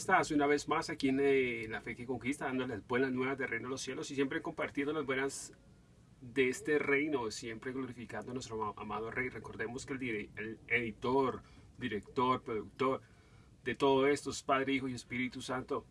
Hola, ¿cómo estás? Una vez más aquí en eh, La Fe que Conquista, dando las buenas nuevas del reino de los cielos y siempre compartiendo las buenas de este reino, siempre glorificando a nuestro amado Rey. Recordemos que el, el editor, director, productor de todo esto es Padre, Hijo y Espíritu Santo.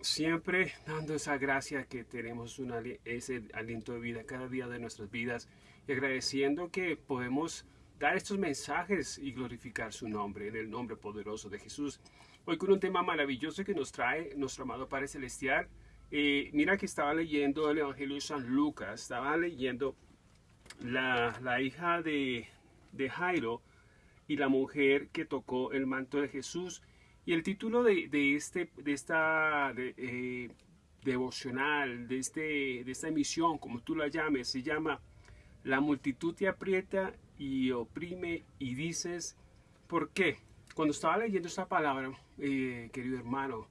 Siempre dando esa gracia que tenemos una, ese aliento de vida cada día de nuestras vidas y agradeciendo que podemos dar estos mensajes y glorificar su nombre en el nombre poderoso de Jesús. Hoy con un tema maravilloso que nos trae nuestro amado Padre Celestial. Eh, mira que estaba leyendo el Evangelio de San Lucas, estaba leyendo la, la hija de, de, Jairo y la mujer que tocó el manto de Jesús. Y el título de, de este, de esta eh, devocional, de, este, de esta emisión, como tú la llames, se llama La multitud te aprieta y oprime y dices, ¿por qué? Cuando estaba leyendo esta palabra, eh, querido hermano,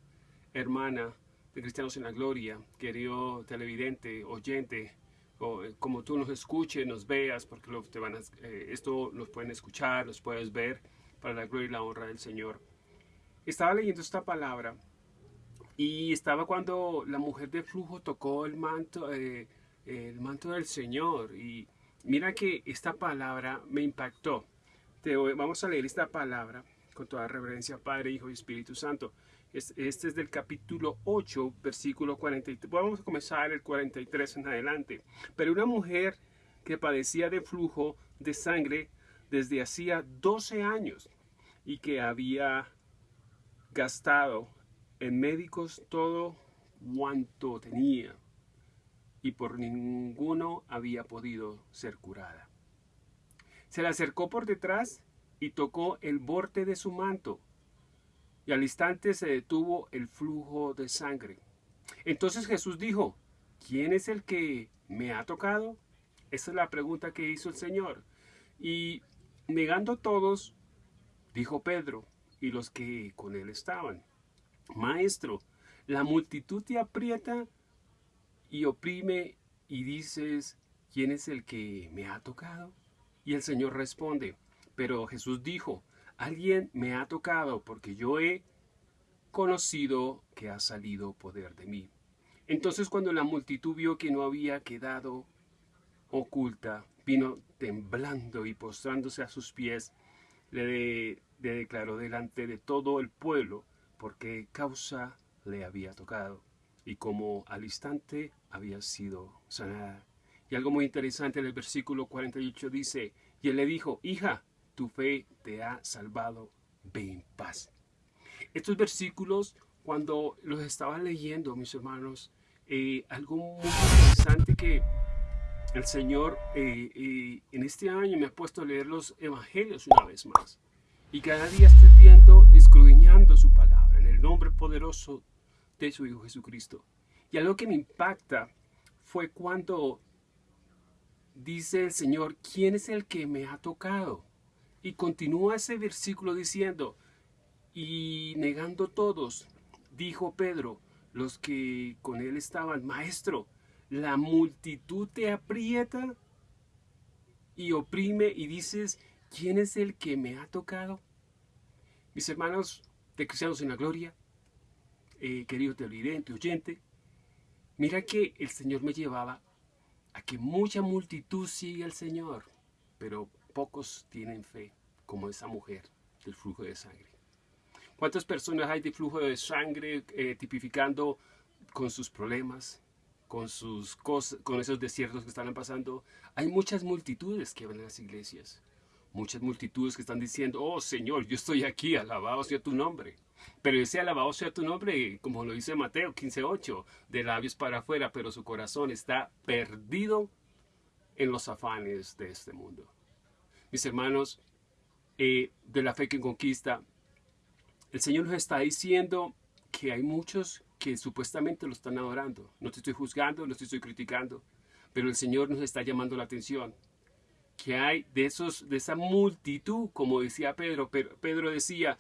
hermana de Cristianos en la Gloria, querido televidente, oyente, eh, como tú nos escuches, nos veas, porque lo, te van a, eh, esto nos pueden escuchar, nos puedes ver para la gloria y la honra del Señor. Estaba leyendo esta palabra y estaba cuando la mujer de flujo tocó el manto, el manto del Señor y mira que esta palabra me impactó. Vamos a leer esta palabra con toda reverencia, Padre, Hijo y Espíritu Santo. Este es del capítulo 8, versículo 43. Vamos a comenzar el 43 en adelante. Pero una mujer que padecía de flujo de sangre desde hacía 12 años y que había gastado en médicos todo cuanto tenía y por ninguno había podido ser curada. Se le acercó por detrás y tocó el borde de su manto, y al instante se detuvo el flujo de sangre. Entonces Jesús dijo, ¿quién es el que me ha tocado? Esa es la pregunta que hizo el Señor. Y negando todos, dijo Pedro y los que con él estaban, Maestro, la multitud te aprieta y oprime y dices, ¿quién es el que me ha tocado? Y el Señor responde, pero Jesús dijo, alguien me ha tocado porque yo he conocido que ha salido poder de mí. Entonces cuando la multitud vio que no había quedado oculta, vino temblando y postrándose a sus pies, le, declaró delante de todo el pueblo por qué causa le había tocado y cómo al instante había sido sanada. Y algo muy interesante en el versículo 48 dice, y él le dijo, hija, tu fe te ha salvado, ve en paz. Estos versículos, cuando los estaba leyendo, mis hermanos, eh, algo muy interesante que el Señor eh, eh, en este año me ha puesto a leer los evangelios una vez más. Y cada día estoy viendo, escudriñando su palabra en el nombre poderoso de su Hijo Jesucristo. Y algo que me impacta fue cuando dice el Señor, ¿quién es el que me ha tocado? Y continúa ese versículo diciendo, y negando todos, dijo Pedro, los que con él estaban, Maestro, la multitud te aprieta y oprime y dices, ¿quién es el que me ha tocado? Mis hermanos de Cristianos en la Gloria, eh, querido televidente, oyente, mira que el Señor me llevaba a que mucha multitud sigue al Señor, pero pocos tienen fe, como esa mujer del flujo de sangre. ¿Cuántas personas hay de flujo de sangre eh, tipificando con sus problemas, con sus cosas, con esos desiertos que están pasando? Hay muchas multitudes que van a las iglesias, muchas multitudes que están diciendo, oh Señor, yo estoy aquí, alabado sea tu nombre. Pero ese alabado sea tu nombre, como lo dice Mateo 15.8, de labios para afuera, pero su corazón está perdido en los afanes de este mundo mis hermanos, eh, de la fe que conquista, el Señor nos está diciendo que hay muchos que supuestamente lo están adorando. No te estoy juzgando, no te estoy criticando, pero el Señor nos está llamando la atención. Que hay de, esos, de esa multitud, como decía Pedro, pero Pedro decía,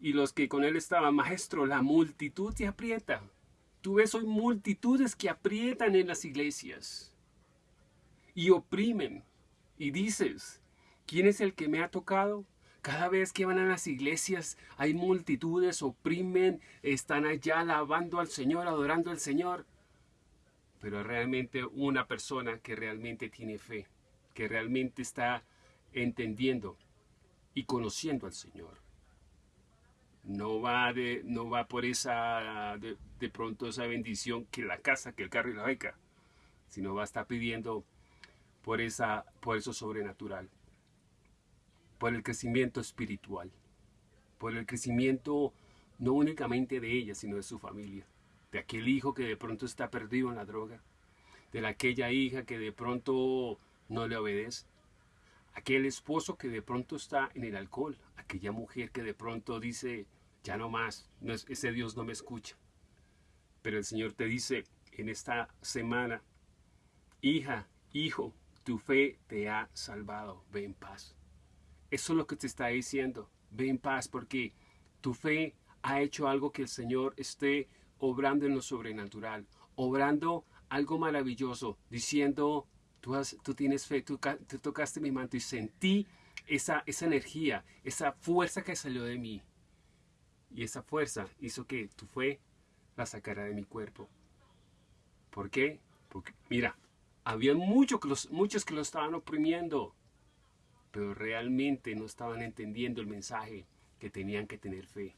y los que con él estaban, maestro, la multitud te aprieta. Tú ves hoy multitudes que aprietan en las iglesias y oprimen. Y dices, ¿Quién es el que me ha tocado? Cada vez que van a las iglesias hay multitudes, oprimen, están allá alabando al Señor, adorando al Señor. Pero realmente una persona que realmente tiene fe, que realmente está entendiendo y conociendo al Señor. No va, de, no va por esa, de, pronto esa bendición que la casa, que el carro y la beca, sino va a estar pidiendo por, esa, por eso sobrenatural por el crecimiento espiritual, por el crecimiento no únicamente de ella, sino de su familia, de aquel hijo que de pronto está perdido en la droga, de aquella hija que de pronto no le obedece, aquel esposo que de pronto está en el alcohol, aquella mujer que de pronto dice, ya no más, no ese Dios no me escucha. Pero el Señor te dice en esta semana, hija, hijo, tu fe te ha salvado, ve en paz. Eso es lo que te está diciendo. Ve en paz porque tu fe ha hecho algo que el Señor esté obrando en lo sobrenatural, obrando algo maravilloso, diciendo, tú, tú tienes fe, tú, tocaste mi manto y sentí esa, energía, esa fuerza que salió de mí. Y esa fuerza hizo que tu fe la sacara de mi cuerpo. ¿Por qué? Porque, mira, había muchos muchos que lo estaban oprimiendo pero realmente no estaban entendiendo el mensaje que tenían que tener fe.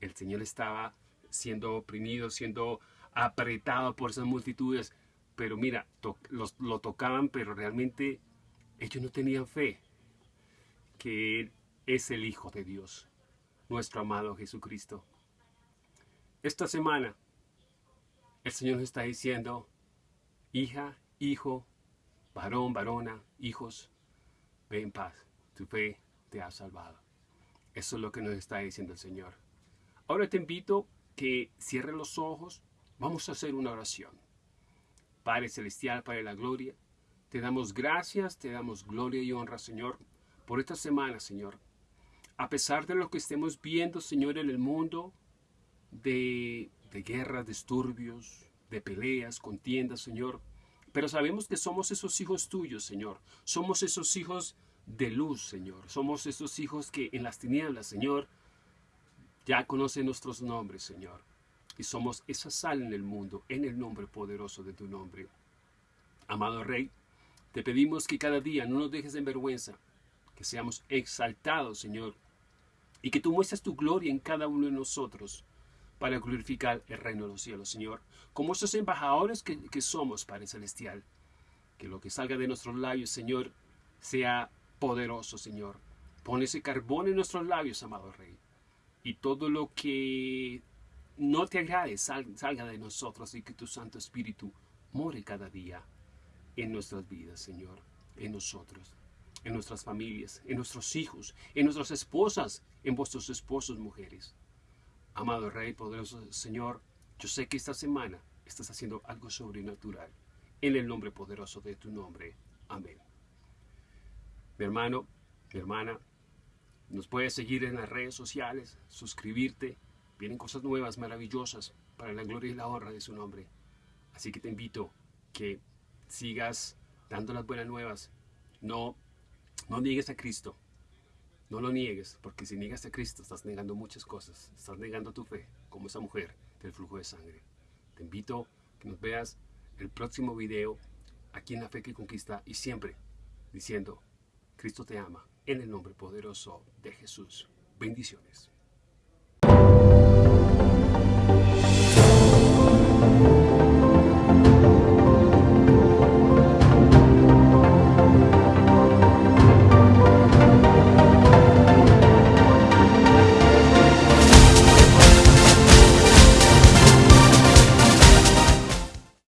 El Señor estaba siendo oprimido, siendo apretado por esas multitudes, pero mira, lo tocaban, pero realmente ellos no tenían fe que Él es el Hijo de Dios, nuestro amado Jesucristo. Esta semana el Señor nos está diciendo, hija, hijo, varón, varona, hijos, Ve en paz, tu fe te ha salvado. Eso es lo que nos está diciendo el Señor. Ahora te invito que cierre los ojos. Vamos a hacer una oración. Padre Celestial, Padre de la Gloria, te damos gracias, te damos gloria y honra, Señor, por esta semana, Señor. A pesar de lo que estemos viendo, Señor, en el mundo, de, de guerras, disturbios, de peleas, contiendas, Señor, pero sabemos que somos esos hijos tuyos, Señor. Somos esos hijos de luz, Señor. Somos esos hijos que en las tinieblas, Señor, ya conocen nuestros nombres, Señor. Y somos esa sal en el mundo, en el nombre poderoso de tu nombre. Amado Rey, te pedimos que cada día no nos dejes en vergüenza, que seamos exaltados, Señor, y que tú muestres tu gloria en cada uno de nosotros para glorificar el reino de los cielos, Señor. Como esos embajadores que, somos, Padre Celestial. Que lo que salga de nuestros labios, Señor, sea poderoso, Señor. Pon ese carbón en nuestros labios, amado Rey. Y todo lo que no te agrade salga de nosotros y que tu Santo Espíritu more cada día en nuestras vidas, Señor, en nosotros, en nuestras familias, en nuestros hijos, en nuestras esposas, en vuestros esposos, mujeres. Amado Rey, poderoso Señor, yo sé que esta semana estás haciendo algo sobrenatural. En el nombre poderoso de tu nombre. Amén. Mi hermano, mi hermana, nos puedes seguir en las redes sociales, suscribirte. Vienen cosas nuevas, maravillosas, para la gloria y la honra de su nombre. Así que te invito que sigas dando las buenas nuevas. No, no niegues a Cristo. No lo niegues, porque si niegas a Cristo estás negando muchas cosas. Estás negando tu fe, como esa mujer del flujo de sangre. Te invito a que nos veas el próximo video aquí en La Fe que Conquista y siempre diciendo, Cristo te ama, en el nombre poderoso de Jesús. Bendiciones.